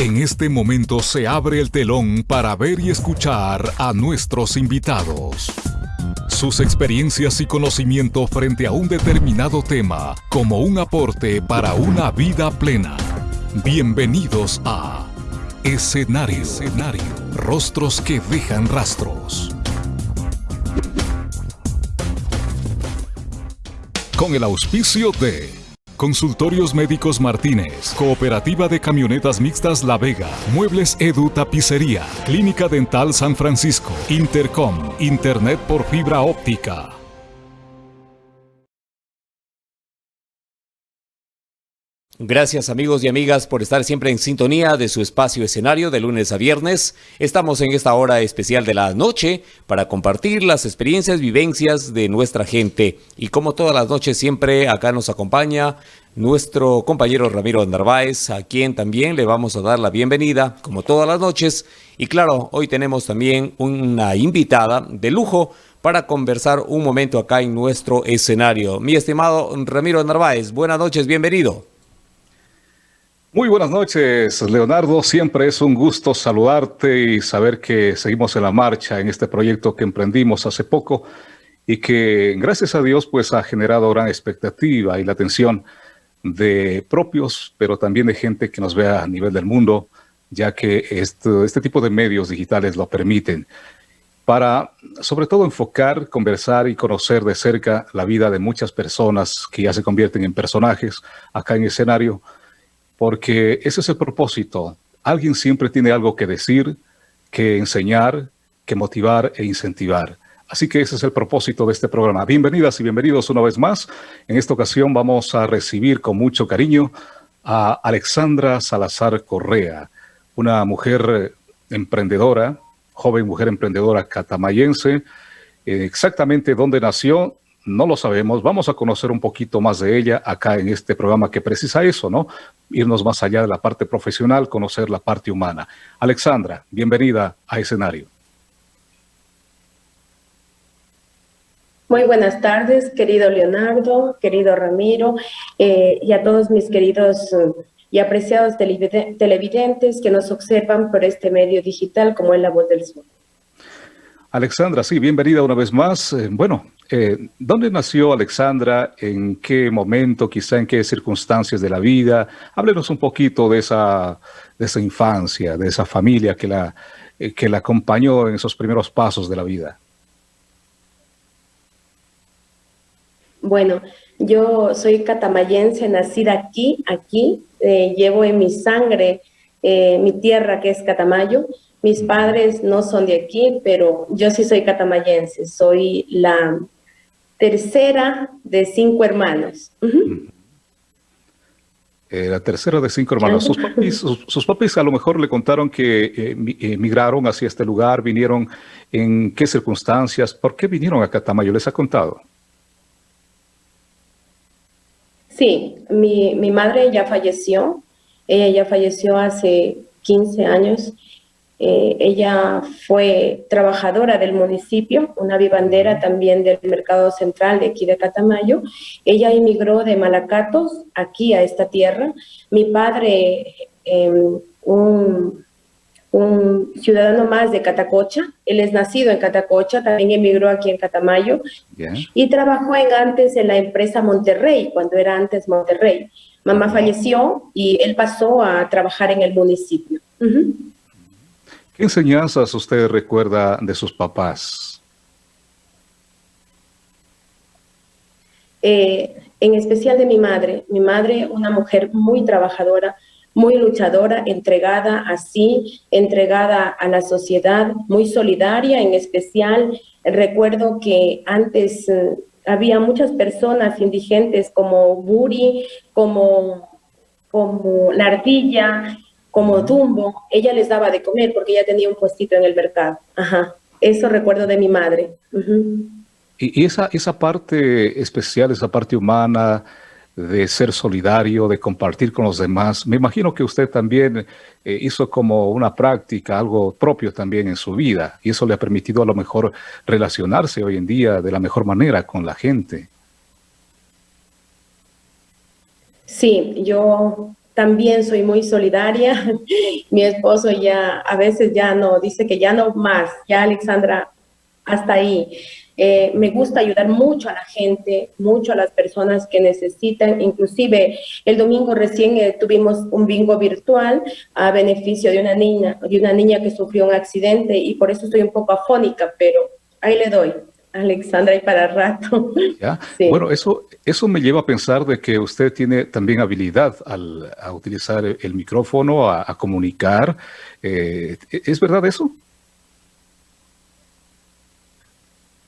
En este momento se abre el telón para ver y escuchar a nuestros invitados. Sus experiencias y conocimiento frente a un determinado tema como un aporte para una vida plena. Bienvenidos a Escenario. Escenario. Rostros que dejan rastros. Con el auspicio de Consultorios Médicos Martínez, Cooperativa de Camionetas Mixtas La Vega, Muebles Edu Tapicería, Clínica Dental San Francisco, Intercom, Internet por fibra óptica. Gracias amigos y amigas por estar siempre en sintonía de su espacio escenario de lunes a viernes. Estamos en esta hora especial de la noche para compartir las experiencias, vivencias de nuestra gente. Y como todas las noches siempre acá nos acompaña nuestro compañero Ramiro Narváez, a quien también le vamos a dar la bienvenida, como todas las noches. Y claro, hoy tenemos también una invitada de lujo para conversar un momento acá en nuestro escenario. Mi estimado Ramiro Narváez, buenas noches, bienvenido. Muy buenas noches, Leonardo. Siempre es un gusto saludarte y saber que seguimos en la marcha en este proyecto que emprendimos hace poco y que, gracias a Dios, pues ha generado gran expectativa y la atención de propios, pero también de gente que nos vea a nivel del mundo, ya que este, este tipo de medios digitales lo permiten para sobre todo enfocar, conversar y conocer de cerca la vida de muchas personas que ya se convierten en personajes acá en escenario, porque ese es el propósito. Alguien siempre tiene algo que decir, que enseñar, que motivar e incentivar. Así que ese es el propósito de este programa. Bienvenidas y bienvenidos una vez más. En esta ocasión vamos a recibir con mucho cariño a Alexandra Salazar Correa, una mujer emprendedora, joven mujer emprendedora catamayense. Eh, exactamente dónde nació, no lo sabemos. Vamos a conocer un poquito más de ella acá en este programa que precisa eso, ¿no? Irnos más allá de la parte profesional, conocer la parte humana. Alexandra, bienvenida a escenario. Muy buenas tardes, querido Leonardo, querido Ramiro, eh, y a todos mis queridos eh, y apreciados televidentes que nos observan por este medio digital como es La Voz del Sur. Alexandra, sí, bienvenida una vez más. Eh, bueno, eh, ¿dónde nació Alexandra? ¿En qué momento? Quizá en qué circunstancias de la vida. Háblenos un poquito de esa, de esa infancia, de esa familia que la, eh, que la acompañó en esos primeros pasos de la vida. Bueno, yo soy catamayense, nacida aquí, aquí. llevo en mi sangre mi tierra que es Catamayo. Mis padres no son de aquí, pero yo sí soy catamayense. Soy la tercera de cinco hermanos. Eh, la tercera de cinco hermanos. Sus papis, sus, a lo mejor le contaron que eh, emigraron hacia este lugar, vinieron en qué circunstancias, ¿por qué vinieron a Catamayo? ¿Les ha contado? Sí, mi, mi madre ya falleció, ella ya falleció hace 15 años eh, ella fue trabajadora del municipio, una vivandera también del mercado central de aquí de Catamayo. Ella emigró de Malacatos aquí a esta tierra. Mi padre, em, un, ciudadano más de Catacocha, él es nacido en Catacocha, también emigró aquí en Catamayo y trabajó en antes en la empresa Monterrey, cuando era antes Monterrey. Mamá falleció y él pasó a trabajar en el municipio. ¿Qué enseñanzas usted recuerda de sus papás? Eh, en especial de mi madre. Mi madre, una mujer muy trabajadora, muy luchadora, entregada así, entregada a la sociedad, muy solidaria en especial. Recuerdo que antes eh, había muchas personas indigentes como Buri, como, como La Ardilla, como Dumbo, ella les daba de comer porque ella tenía un puestito en el mercado. Ajá. Eso recuerdo de mi madre. Y esa, esa parte especial, esa parte humana de ser solidario, de compartir con los demás, me imagino que usted también eh, hizo como una práctica, algo propio también en su vida, y eso le ha permitido a lo mejor relacionarse hoy en día de la mejor manera con la gente. Sí, yo también soy muy solidaria. Mi esposo ya a veces ya no, dice que ya no más, ya Alexandra, hasta ahí. Eh, me gusta ayudar mucho a la gente, mucho a las personas que necesitan. Inclusive el domingo recién eh, tuvimos un bingo virtual a beneficio de una niña, de una niña que sufrió un accidente y por eso estoy un poco afónica, pero ahí le doy. Alexandra y para rato. Bueno, eso, eso me lleva a pensar de que usted tiene también habilidad al, a utilizar el micrófono, a, comunicar. Eh, ¿Es verdad eso?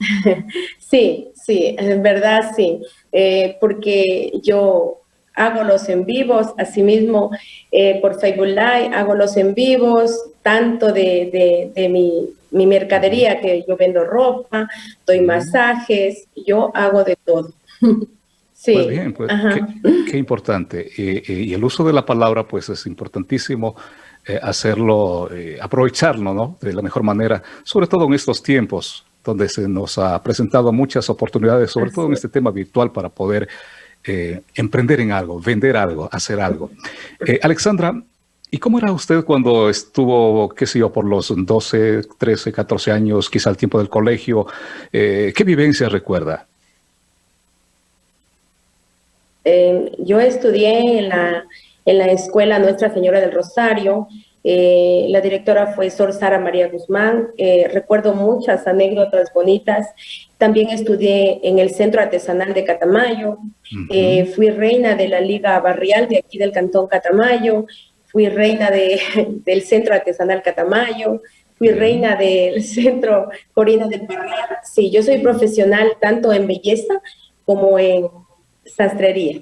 Sí, sí, en verdad sí, eh, porque yo hago los en vivos, asimismo eh, por Facebook Live hago los en vivos, tanto de, de, mi, mi, mercadería, que yo vendo ropa, doy masajes, yo hago de todo. sí. Pues bien, pues qué, importante. y el uso de la palabra pues es importantísimo. Eh, hacerlo, aprovecharlo, ¿no? De la mejor manera, sobre todo en estos tiempos donde se nos ha presentado muchas oportunidades, sobre todo en este tema virtual, para poder eh, emprender en algo, vender algo, hacer algo. Eh, Alexandra, ¿y cómo era usted cuando estuvo, qué sé yo, por los 12, 13, 14 años, quizá al tiempo del colegio? Eh, ¿Qué vivencia recuerda? yo estudié en la, en la escuela Nuestra Señora del Rosario, eh, la directora fue Sor Sara María Guzmán. Eh, recuerdo muchas anécdotas bonitas. También estudié en el Centro Artesanal de Catamayo. Eh, fui reina de la Liga Barrial de aquí del Cantón Catamayo. Fui reina de, del Centro Artesanal Catamayo. Fui reina del Centro Corina del Barrial. Sí, yo soy profesional tanto en belleza como en sastrería.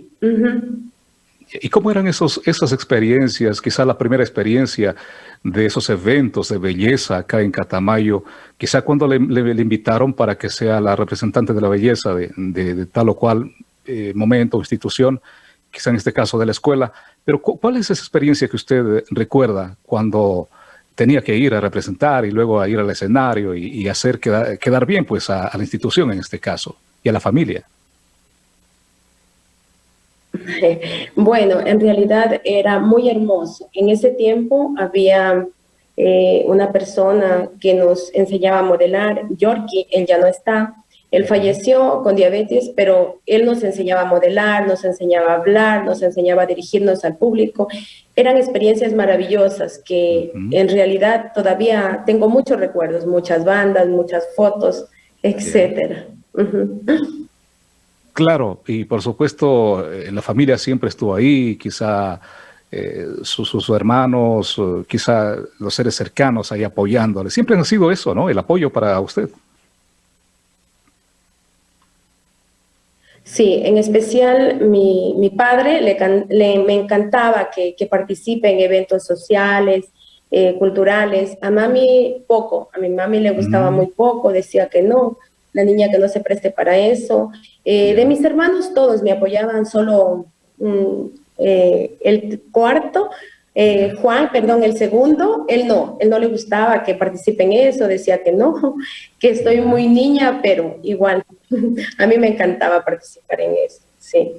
¿Y cómo eran esos, esas experiencias? Quizá la primera experiencia de esos eventos de belleza acá en Catamayo, quizá cuando le, invitaron para que sea la representante de la belleza de, tal o cual eh, momento o institución, quizá en este caso de la escuela, pero ¿cuál es esa experiencia que usted recuerda cuando tenía que ir a representar y luego a ir al escenario y, hacer quedar, bien pues a la institución en este caso y a la familia? Bueno, en realidad era muy hermoso. En ese tiempo había eh, una persona que nos enseñaba a modelar, Yorkie, él ya no está, él falleció con diabetes, pero él nos enseñaba a modelar, nos enseñaba a hablar, nos enseñaba a dirigirnos al público. Eran experiencias maravillosas que en realidad todavía tengo muchos recuerdos, muchas bandas, muchas fotos, etcétera. Claro, y por supuesto, eh, la familia siempre estuvo ahí, quizá eh, sus, hermanos, quizá los seres cercanos ahí apoyándole. Siempre ha sido eso, ¿no? El apoyo para usted. Sí, en especial mi, padre le, me encantaba que, participe en eventos sociales, eh, culturales. A mami poco, a mi mami le gustaba mm. muy poco, decía que no la niña que no se preste para eso. Eh, de mis hermanos todos me apoyaban, solo mm, eh, el cuarto, eh, Juan, perdón, el segundo, él no, él no le gustaba que participe en eso, decía que no, que estoy muy niña, pero igual, a mí me encantaba participar en eso, sí.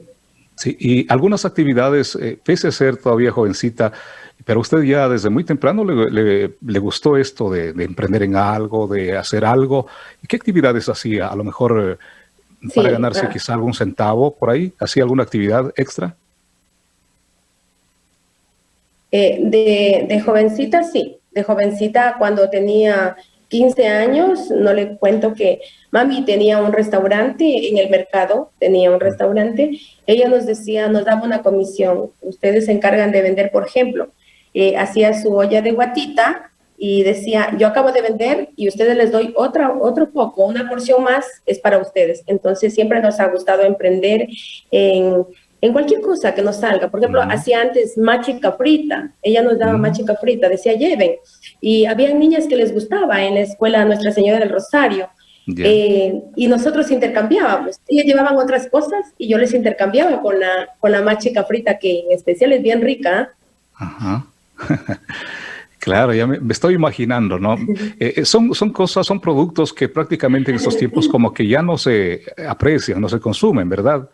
Sí, y algunas actividades, pese a ser todavía jovencita, pero usted ya desde muy temprano le, le, gustó esto de, emprender en algo, de hacer algo. ¿Qué actividades hacía? A lo mejor eh, para ganarse quizá algún centavo por ahí. ¿Hacía alguna actividad extra? Eh, de, de, jovencita, sí. De jovencita, cuando tenía 15 años, no le cuento que mami tenía un restaurante en el mercado, tenía un restaurante. Ella nos decía, nos daba una comisión. Ustedes se encargan de vender, por ejemplo, eh, hacía su olla de guatita y decía, yo acabo de vender y ustedes les doy otra, otro poco, una porción más es para ustedes. Entonces siempre nos ha gustado emprender en, en cualquier cosa que nos salga. Por ejemplo, hacía antes machica frita, ella nos daba machica frita, decía lleven. Y había niñas que les gustaba en la escuela Nuestra Señora del Rosario. Eh, y nosotros intercambiábamos. Ellas llevaban otras cosas y yo les intercambiaba con la, con la machica frita, que en especial es bien rica. Ajá. Claro, ya me, estoy imaginando, ¿no? Eh, eh, son, son cosas, son productos que prácticamente en estos tiempos como que ya no se aprecian, no se consumen, ¿verdad?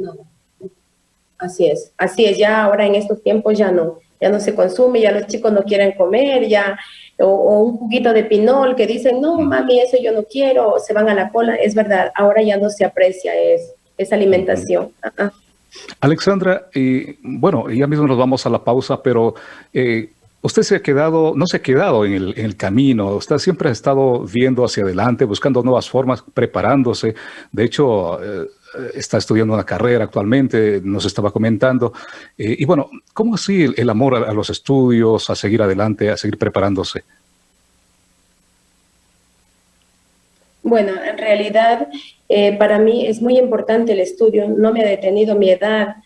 No. así es, así es, ya ahora en estos tiempos ya no, ya no se consume, ya los chicos no quieren comer, ya, o, un juguito de pinol que dicen, no, mami, eso yo no quiero, se van a la cola, es verdad, ahora ya no se aprecia es, esa alimentación. Alexandra, y bueno, ya mismo nos vamos a la pausa, pero eh, usted se ha quedado, no se ha quedado en el, camino, usted siempre ha estado viendo hacia adelante, buscando nuevas formas, preparándose. De hecho, eh, está estudiando una carrera actualmente, nos estaba comentando. Eh, y bueno, ¿cómo así el, amor a, los estudios, a seguir adelante, a seguir preparándose? Bueno, en realidad eh, para mí es muy importante el estudio, no me ha detenido mi edad,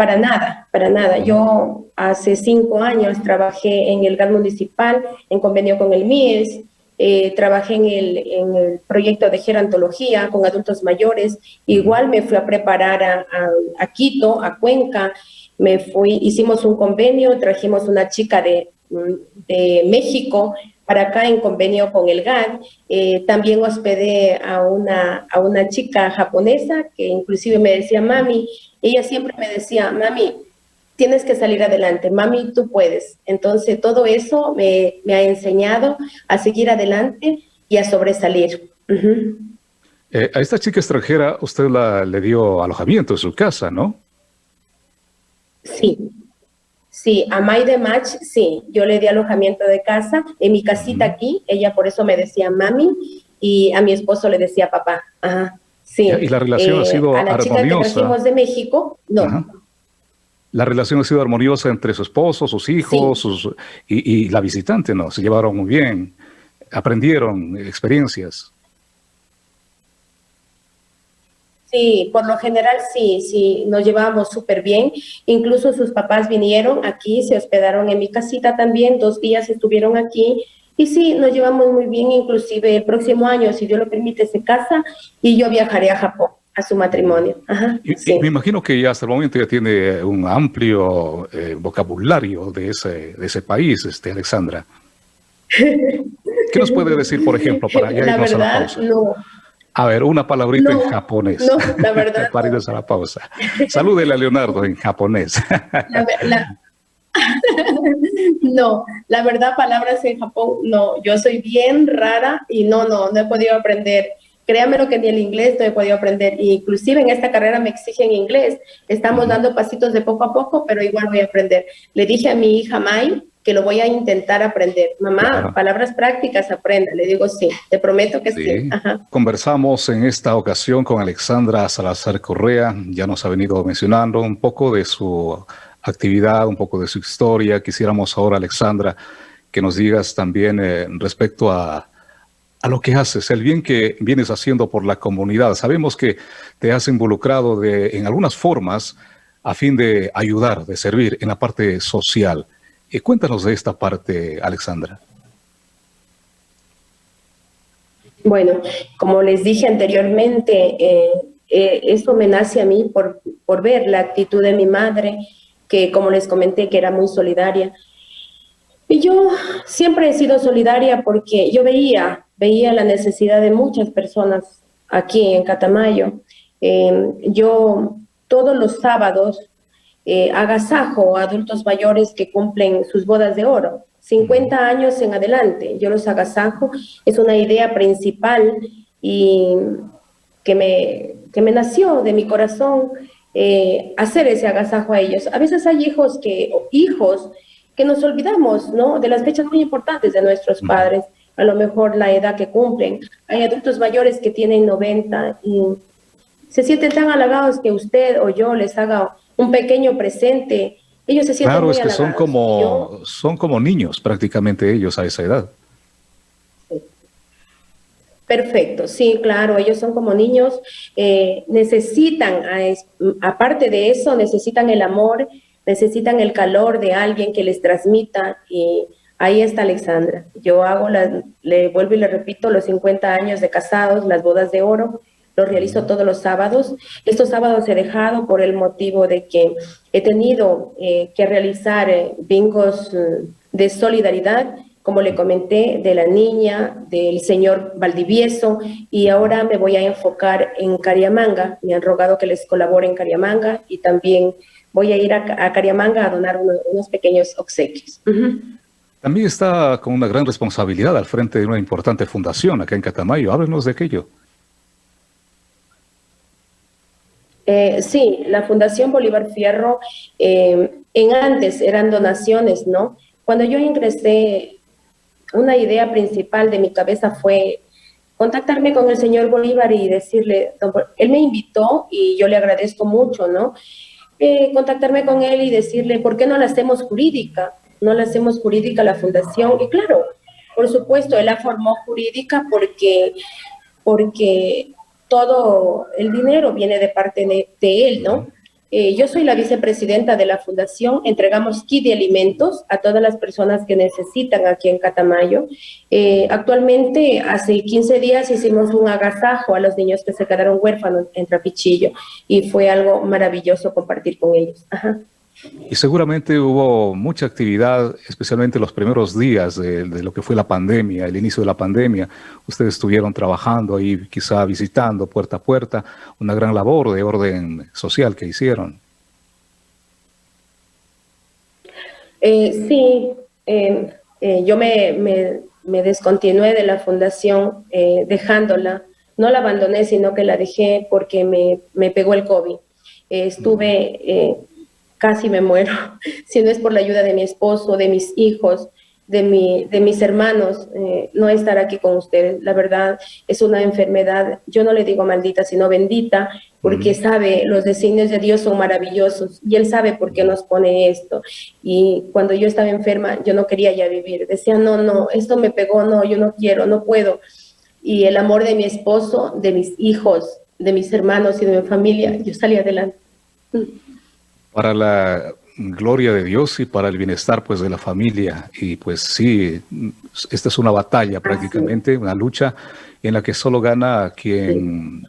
para nada, para nada. Yo hace cinco años trabajé en el GAN municipal en convenio con el MIES, eh, trabajé en el, proyecto de gerontología con adultos mayores, igual me fui a preparar a, Quito, a Cuenca, me fui, hicimos un convenio, trajimos una chica de, de México para acá en convenio con el GAD, eh, también hospedé a una, a una chica japonesa que inclusive me decía, mami, ella siempre me decía, mami, tienes que salir adelante, mami, tú puedes. Entonces, todo eso me, ha enseñado a seguir adelante y a sobresalir. Eh, a esta chica extranjera usted la, le dio alojamiento en su casa, ¿no? Sí, sí, a May de Match, sí, yo le di alojamiento de casa en mi casita aquí, ella por eso me decía mami y a mi esposo le decía papá. Ajá, sí. Y la relación ha eh, sido a la Chica que trajimos de México, no la relación ha sido armoniosa entre su esposo, sus hijos sus, y, la visitante, ¿no? Se llevaron muy bien, aprendieron experiencias. Sí, por lo general sí, sí, nos llevábamos súper bien. Incluso sus papás vinieron aquí, se hospedaron en mi casita también, dos días estuvieron aquí. Y sí, nos llevamos muy bien, inclusive el próximo año, si Dios lo permite, se casa y yo viajaré a Japón a su matrimonio. me imagino que ya hasta el momento ya tiene un amplio eh, vocabulario de ese, de ese país, este, Alexandra. ¿Qué nos puede decir, por ejemplo, para ya irnos a la pausa? No. A ver, una palabrita en japonés. No, la verdad. para irnos a la pausa. Salúdele a Leonardo en japonés. no, la verdad, palabras en Japón, no. Yo soy bien rara y no, no, no he podido aprender Créame lo que ni el inglés no he podido aprender. Inclusive en esta carrera me exigen inglés. Estamos dando pasitos de poco a poco, pero igual voy a aprender. Le dije a mi hija May que lo voy a intentar aprender. Mamá, palabras prácticas, aprenda. Le digo sí, te prometo que sí. Conversamos en esta ocasión con Alexandra Salazar Correa. Ya nos ha venido mencionando un poco de su actividad, un poco de su historia. Quisiéramos ahora, Alexandra, que nos digas también eh, respecto a a lo que haces, el bien que vienes haciendo por la comunidad. Sabemos que te has involucrado de, en algunas formas a fin de ayudar, de servir en la parte social. Eh, cuéntanos de esta parte, Alexandra. Bueno, como les dije anteriormente, eh, eh, esto me nace a mí por, por ver la actitud de mi madre, que como les comenté, que era muy solidaria. Y yo siempre he sido solidaria porque yo veía veía la necesidad de muchas personas aquí en Catamayo. Em, yo todos los sábados eh, agasajo a adultos mayores que cumplen sus bodas de oro, 50 años en adelante, yo los agasajo, es una idea principal y que me, que me nació de mi corazón eh, hacer ese agasajo a ellos. A veces hay hijos que, hijos que nos olvidamos, ¿no? De las fechas muy importantes de nuestros padres a lo mejor la edad que cumplen. Hay adultos mayores que tienen 90 y se sienten tan halagados que usted o yo les haga un pequeño presente. Ellos se sienten Claro, es que son como, son como niños prácticamente ellos a esa edad. Perfecto, sí, claro, ellos son como niños, eh, necesitan, aparte de eso, necesitan el amor, necesitan el calor de alguien que les transmita y Ahí está Alexandra. Yo hago, le vuelvo y le repito, los 50 años de casados, las bodas de oro, lo realizo todos los sábados. Estos sábados he dejado por el motivo de que he tenido eh, que realizar eh, bingos eh, de solidaridad como le comenté, de la niña, del señor Valdivieso, y ahora me voy a enfocar en Cariamanga. Me han rogado que les colabore en Cariamanga y también voy a ir a, Cariamanga a donar unos, pequeños obsequios. También está con una gran responsabilidad al frente de una importante fundación acá en Catamayo. Háblenos de aquello. Eh, sí, la Fundación Bolívar Fierro, eh, en antes eran donaciones, ¿no? Cuando yo ingresé, una idea principal de mi cabeza fue contactarme con el señor Bolívar y decirle, él me invitó y yo le agradezco mucho, ¿no? Eh, contactarme con él y decirle, ¿por qué no la hacemos jurídica? No la hacemos jurídica la fundación. Y claro, por supuesto, él la formó jurídica porque, porque todo el dinero viene de parte de, él, ¿no? Eh, yo soy la vicepresidenta de la fundación, entregamos kit de alimentos a todas las personas que necesitan aquí en Catamayo. Eh, actualmente, hace 15 días hicimos un agasajo a los niños que se quedaron huérfanos en Trapichillo y fue algo maravilloso compartir con ellos. Ajá. Y seguramente hubo mucha actividad, especialmente los primeros días de, lo que fue la pandemia, el inicio de la pandemia. Ustedes estuvieron trabajando ahí, quizá visitando puerta a puerta, una gran labor de orden social que hicieron. Eh, sí, eh, eh, yo me, me, descontinué de la fundación dejándola. No la abandoné, sino que la dejé porque me, me pegó el COVID. estuve casi me muero, si no es por la ayuda de mi esposo, de mis hijos, de, mi, de mis hermanos, eh, no estar aquí con ustedes. La verdad, es una enfermedad, yo no le digo maldita, sino bendita, porque sabe, los designios de Dios son maravillosos y Él sabe por qué nos pone esto. Y cuando yo estaba enferma, yo no quería ya vivir. Decía, no, no, esto me pegó, no, yo no quiero, no puedo. Y el amor de mi esposo, de mis hijos, de mis hermanos y de mi familia, yo salí adelante para la gloria de Dios y para el bienestar pues de la familia. Y pues sí, esta es una batalla prácticamente, una lucha en la que solo gana quien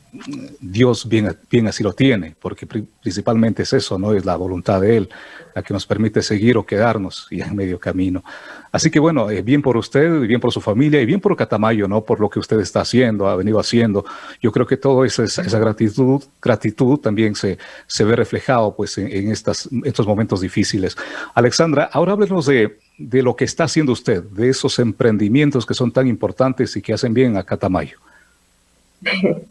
Dios bien, bien así lo tiene, porque principalmente es eso, ¿no? Es la voluntad de Él la que nos permite seguir o quedarnos y en medio camino. Así que bueno, eh, bien por usted, bien por su familia y bien por Catamayo, ¿no? Por lo que usted está haciendo, ha venido haciendo. Yo creo que todo esa, esa gratitud, gratitud también se, se ve reflejado pues en, estas, estos momentos difíciles. Alexandra, ahora háblenos de, de lo que está haciendo usted, de esos emprendimientos que son tan importantes y que hacen bien a Catamayo.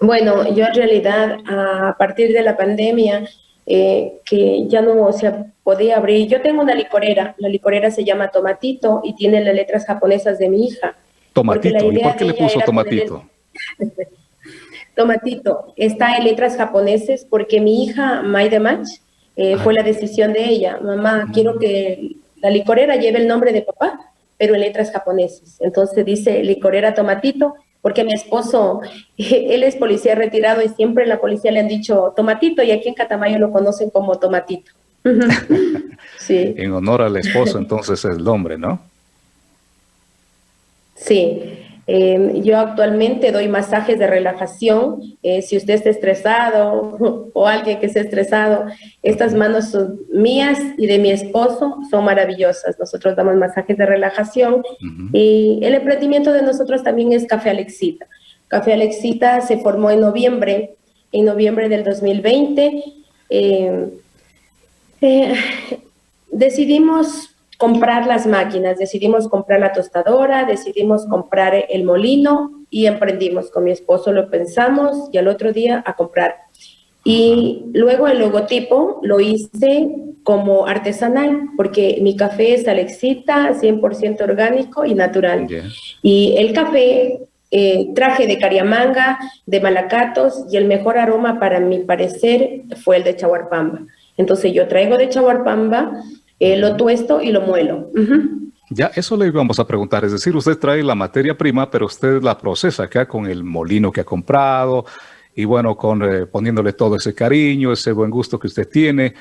Bueno, yo en realidad a partir de la pandemia eh, que ya no se podía abrir. Yo tengo una licorera, la licorera se llama Tomatito y tiene las letras japonesas de mi hija. Tomatito, ¿y por qué le puso Tomatito? tomatito, está en letras japoneses porque mi hija, Maide Mach, eh, fue la decisión de ella. Mamá, quiero que la licorera lleve el nombre de papá, pero en letras japonesas. Entonces dice licorera Tomatito porque mi esposo, él es policía retirado y siempre en la policía le han dicho Tomatito y aquí en Catamayo lo conocen como Tomatito. sí. En honor al esposo entonces es el nombre, ¿no? Sí. Em, yo actualmente doy masajes de relajación. Eh, si usted está estresado o alguien que esté estresado, estas manos son mías y de mi esposo son maravillosas. Nosotros damos masajes de relajación y el emprendimiento de nosotros también es Café Alexita. Café Alexita se formó en noviembre, en noviembre del 2020. Em, eh, decidimos comprar las máquinas, decidimos comprar la tostadora, decidimos comprar el molino y emprendimos. Con mi esposo lo pensamos y al otro día a comprar. Y luego el logotipo lo hice como artesanal, porque mi café es Alexita, 100% orgánico y natural. Y el café eh, traje de cariamanga, de malacatos, y el mejor aroma para mi parecer fue el de chaguarpamba. Entonces yo traigo de chaguarpamba, eh, lo tuesto y lo muelo. Ya, eso le íbamos a preguntar, es decir, usted trae la materia prima, pero usted la procesa acá con el molino que ha comprado y bueno, con, eh, poniéndole todo ese cariño, ese buen gusto que usted tiene.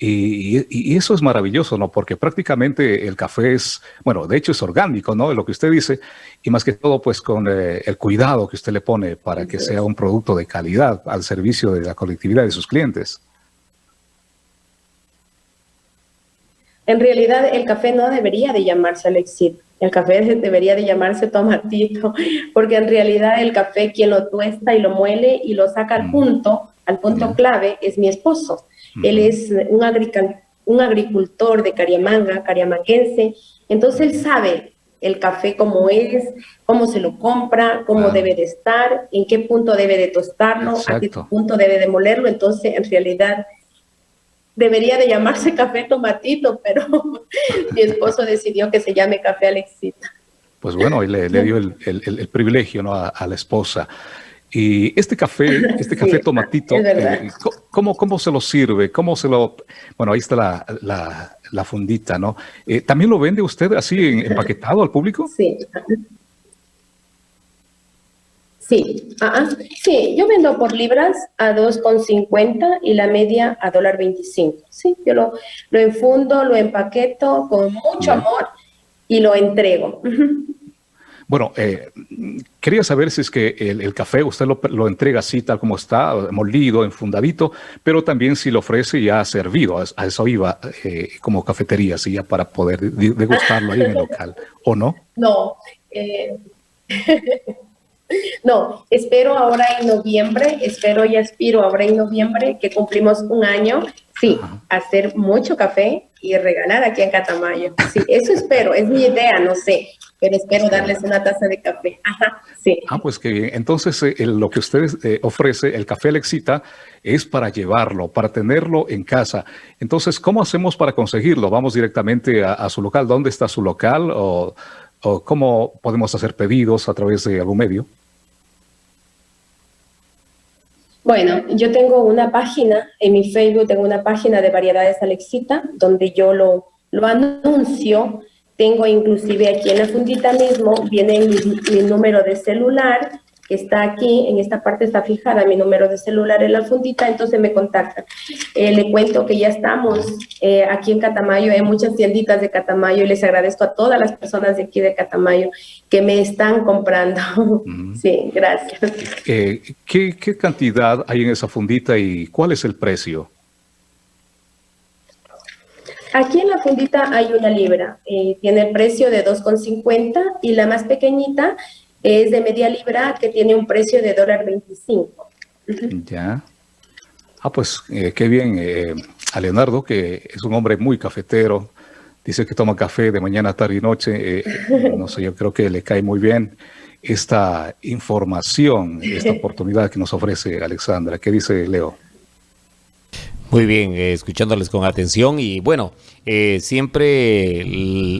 Y, eso es maravilloso, ¿no? Porque prácticamente el café es, bueno, de hecho es orgánico, ¿no? Lo que usted dice, y más que todo, pues con eh, el cuidado que usted le pone para que sea un producto de calidad al servicio de la colectividad de sus clientes. En realidad el café no debería de llamarse Alexit, el café debería de llamarse tomatito, porque en realidad el café quien lo tuesta y lo muele y lo saca al punto, al punto clave, es mi esposo. Él es un, un agricultor de Cariamanga, cariamanguense, entonces él sabe el café cómo es, cómo se lo compra, cómo debe de estar, en qué punto debe de tostarlo, a qué punto debe de molerlo. Entonces, en realidad, debería de llamarse café tomatito, pero mi esposo decidió que se llame café Alexita. Pues bueno, y le, dio el, privilegio ¿no? a, la esposa. Y este café, este café tomatito, eh, ¿cómo, ¿cómo, se lo sirve? ¿Cómo se lo...? Bueno, ahí está la, la, fundita, ¿no? Eh, ¿También lo vende usted así empaquetado al público? Sí. Sí, sí, yo vendo por libras a 2,50 y la media a dólar 25. Sí, yo lo, lo enfundo, lo empaqueto con mucho amor y lo entrego. Bueno, eh, quería saber si es que el, café usted lo, entrega así, tal como está, molido, enfundadito, pero también si lo ofrece ya servido, a, eso iba eh, como cafetería, así ya para poder degustarlo ahí en el local, ¿o no? No, eh, no, espero ahora en noviembre, espero y aspiro ahora en noviembre que cumplimos un año, sí, hacer mucho café y regalar aquí en Catamayo. Sí, eso espero, es mi idea, no sé pero espero darles una taza de café. Ajá, sí. Ah, pues qué bien. Entonces, eh, lo que usted eh, ofrece, el café Lexita, es para llevarlo, para tenerlo en casa. Entonces, ¿cómo hacemos para conseguirlo? ¿Vamos directamente a, su local? ¿Dónde está su local? ¿O, ¿O, cómo podemos hacer pedidos a través de algún medio? Bueno, yo tengo una página, en mi Facebook tengo una página de variedades Alexita, donde yo lo, lo anuncio tengo inclusive aquí en la fundita mismo, viene mi, número de celular, que está aquí, en esta parte está fijada mi número de celular en la fundita, entonces me contactan. Eh, le cuento que ya estamos eh, aquí en Catamayo, hay muchas tienditas de Catamayo y les agradezco a todas las personas de aquí de Catamayo que me están comprando. Sí, gracias. Eh, ¿qué, ¿Qué cantidad hay en esa fundita y cuál es el precio? Aquí en la fundita hay una libra, eh, tiene el precio de 2,50 y la más pequeñita es de media libra que tiene un precio de dólar 25. Ya. Ah, pues eh, qué bien. Eh, a Leonardo, que es un hombre muy cafetero, dice que toma café de mañana, tarde y noche. no sé, yo creo que le cae muy bien esta información, esta oportunidad que nos ofrece Alexandra. ¿Qué dice Leo? Muy bien, eh, escuchándoles con atención y bueno, eh, siempre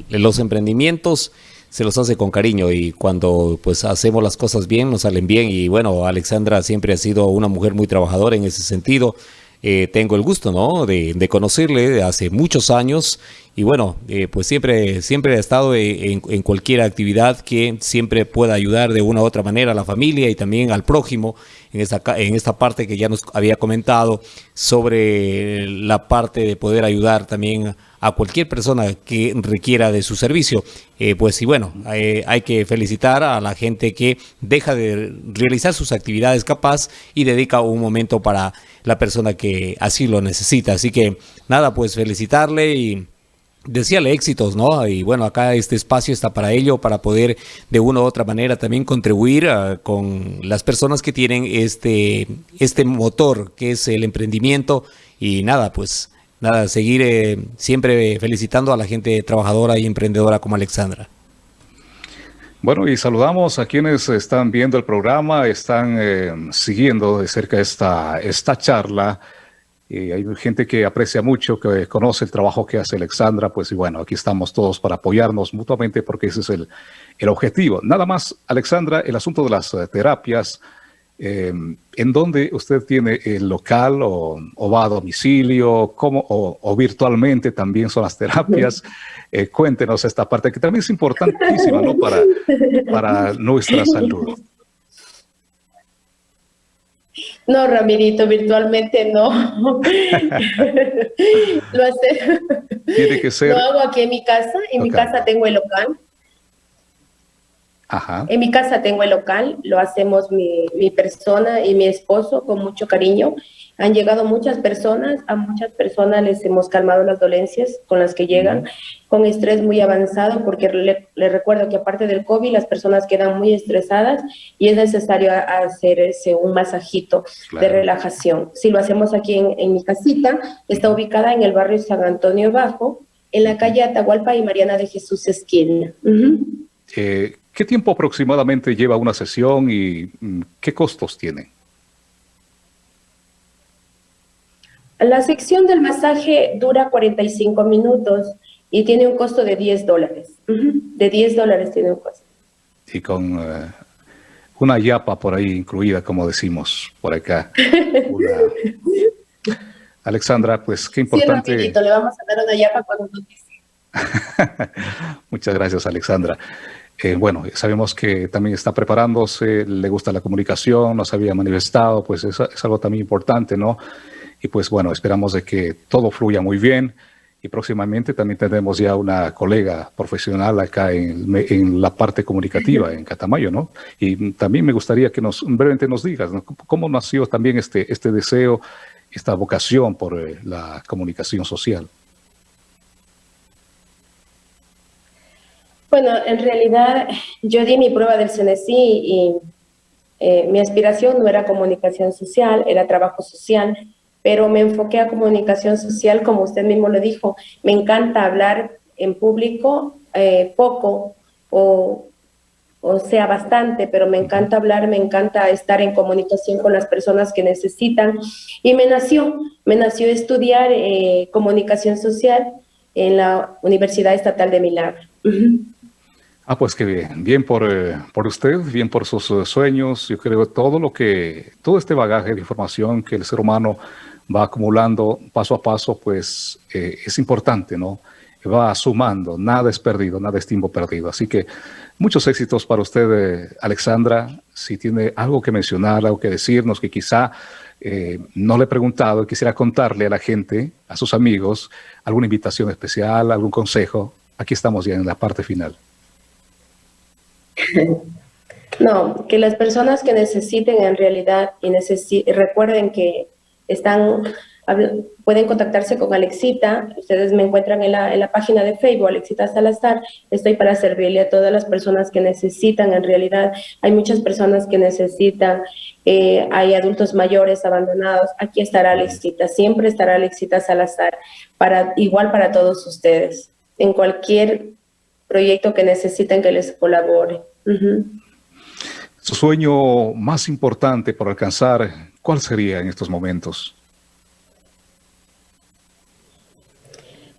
los emprendimientos se los hace con cariño y cuando pues hacemos las cosas bien nos salen bien y bueno, Alexandra siempre ha sido una mujer muy trabajadora en ese sentido. Eh, tengo el gusto, ¿no? De, de, conocerle hace muchos años y bueno, pues siempre, siempre ha estado en, en, cualquier actividad que siempre pueda ayudar de una u otra manera a la familia y también al prójimo en esta, en esta parte que ya nos había comentado sobre la parte de poder ayudar también a cualquier persona que requiera de su servicio. Eh, pues y bueno, eh, hay que felicitar a la gente que deja de realizar sus actividades capaz y dedica un momento para la persona que así lo necesita. Así que nada, pues felicitarle y decíale éxitos, ¿no? Y bueno, acá este espacio está para ello, para poder de una u otra manera también contribuir ah, con las personas que tienen este, este motor que es el emprendimiento y nada, pues nada, seguir eh, siempre felicitando a la gente trabajadora y emprendedora como Alexandra. Bueno, y saludamos a quienes están viendo el programa, están eh, siguiendo de cerca esta, esta charla y hay gente que aprecia mucho, que conoce el trabajo que hace Alexandra, pues y bueno, aquí estamos todos para apoyarnos mutuamente porque ese es el, el objetivo. Nada más, Alexandra, el asunto de las eh, terapias, eh, ¿en dónde usted tiene el local o, va a domicilio cómo, o, virtualmente también son las terapias? Eh, cuéntenos esta parte que también es importantísima ¿no? para, para nuestra salud. No, Ramirito, virtualmente no. lo, hace, Tiene que ser. Lo hago aquí en mi casa. En mi casa tengo el local. En mi casa tengo el local, lo hacemos mi, mi, persona y mi esposo con mucho cariño. Han llegado muchas personas, a muchas personas les hemos calmado las dolencias con las que llegan, con estrés muy avanzado, porque le, recuerdo que aparte del COVID las personas quedan muy estresadas y es necesario hacer ese, un masajito de relajación. Si lo hacemos aquí en, en mi casita, está ubicada en el barrio San Antonio Bajo, en la calle Atahualpa y Mariana de Jesús Esquina. ¿Qué tiempo aproximadamente lleva una sesión y mm, qué costos tiene? La sección del masaje dura 45 minutos y tiene un costo de 10 dólares. De 10 dólares tiene un costo. Y con eh, una yapa por ahí incluida, como decimos por acá. Alexandra, pues qué importante. Sí, le vamos a dar una yapa cuando nos dice. Muchas gracias, Alexandra. Eh, bueno, sabemos que también está preparándose, le gusta la comunicación, nos había manifestado, pues es, algo también importante, ¿no? Y pues bueno, esperamos de que todo fluya muy bien y próximamente también tendremos ya una colega profesional acá en, la parte comunicativa en Catamayo, ¿no? Y también me gustaría que nos brevemente nos digas cómo nació también este, este deseo, esta vocación por eh, la comunicación social. Bueno, en realidad yo di mi prueba del CNSI y eh, mi aspiración no era comunicación social, era trabajo social, pero me enfoqué a comunicación social, como usted mismo lo dijo. Me encanta hablar en público, eh, poco o, o sea bastante, pero me encanta hablar, me encanta estar en comunicación con las personas que necesitan. Y me nació, me nació estudiar eh, comunicación social en la Universidad Estatal de Milagro. Ah, pues qué bien. Bien por, eh, por usted, bien por sus eh, sueños. Yo creo que todo lo que, todo este bagaje de información que el ser humano va acumulando paso a paso, pues eh, es importante, ¿no? Va sumando, nada es perdido, nada es tiempo perdido. Así que muchos éxitos para usted, Alexandra. Si tiene algo que mencionar, algo que decirnos, que quizá no le he preguntado, quisiera contarle a la gente, a sus amigos, alguna invitación especial, algún consejo. Aquí estamos ya en la parte final. No, que las personas que necesiten en realidad y recuerden que están pueden contactarse con Alexita, ustedes me encuentran en la, en la, página de Facebook, Alexita Salazar, estoy para servirle a todas las personas que necesitan, en realidad. Hay muchas personas que necesitan, eh, hay adultos mayores abandonados, aquí estará Alexita, siempre estará Alexita Salazar, para, igual para todos ustedes, en cualquier proyecto que necesiten que les colabore. Su sueño más importante por alcanzar, ¿cuál sería en estos momentos?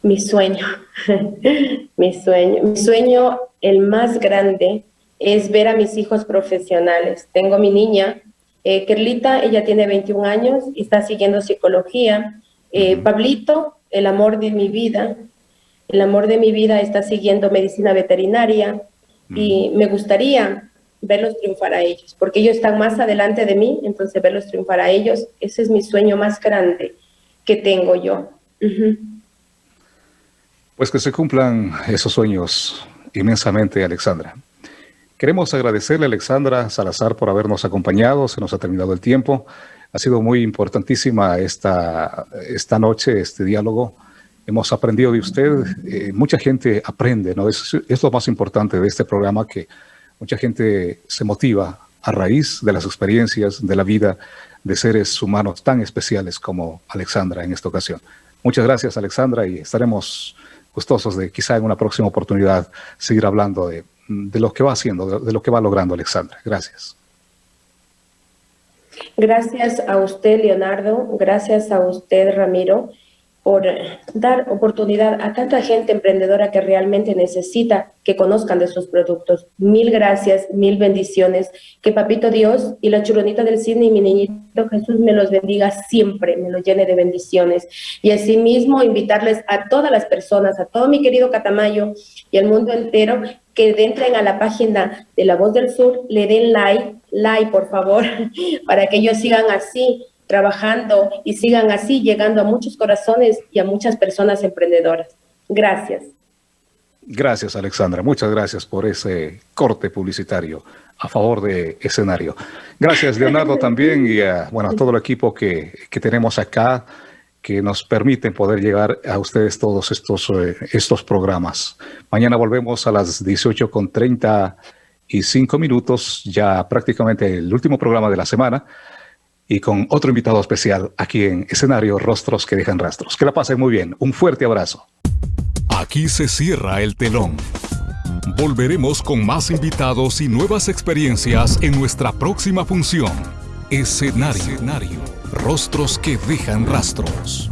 Mi sueño, mi sueño, mi sueño, el más grande, es ver a mis hijos profesionales. Tengo mi niña, eh, Kerlita, ella tiene 21 años y está siguiendo psicología. Eh, Pablito, el amor de mi vida, el amor de mi vida está siguiendo medicina veterinaria y me gustaría verlos triunfar a ellos, porque ellos están más adelante de mí, entonces verlos triunfar a ellos, ese es mi sueño más grande que tengo yo. Pues que se cumplan esos sueños inmensamente, Alexandra. Queremos agradecerle a Alexandra Salazar por habernos acompañado, se nos ha terminado el tiempo. Ha sido muy importantísima esta, esta noche, este diálogo hemos aprendido de usted. Eh, mucha gente aprende, ¿no? Es, lo más importante de este programa, que mucha gente se motiva a raíz de las experiencias de la vida de seres humanos tan especiales como Alexandra en esta ocasión. Muchas gracias, Alexandra, y estaremos gustosos de quizá en una próxima oportunidad seguir hablando de, de lo que va haciendo, de, de lo que va logrando Alexandra. Gracias. Gracias a usted, Leonardo. Gracias a usted, Ramiro por dar oportunidad a tanta gente emprendedora que realmente necesita que conozcan de sus productos. Mil gracias, mil bendiciones. Que Papito Dios y la churonita del cine y mi niñito Jesús me los bendiga siempre, me los llene de bendiciones. Y asimismo invitarles a todas las personas, a todo mi querido Catamayo y al mundo entero, que entren a la página de La Voz del Sur, le den like, like por favor, para que ellos sigan así trabajando y sigan así llegando a muchos corazones y a muchas personas emprendedoras. Gracias. Gracias, Alexandra. Muchas gracias por ese corte publicitario a favor de escenario. Gracias, Leonardo, también y a, bueno, a todo el equipo que, que tenemos acá que nos permiten poder llegar a ustedes todos estos, eh, estos programas. Mañana volvemos a las 18 con 35 minutos, ya prácticamente el último programa de la semana y con otro invitado especial aquí en escenario Rostros que dejan rastros. Que la pasen muy bien. Un fuerte abrazo. Aquí se cierra el telón. Volveremos con más invitados y nuevas experiencias en nuestra próxima función. Escenario. Escenario. Rostros que dejan rastros.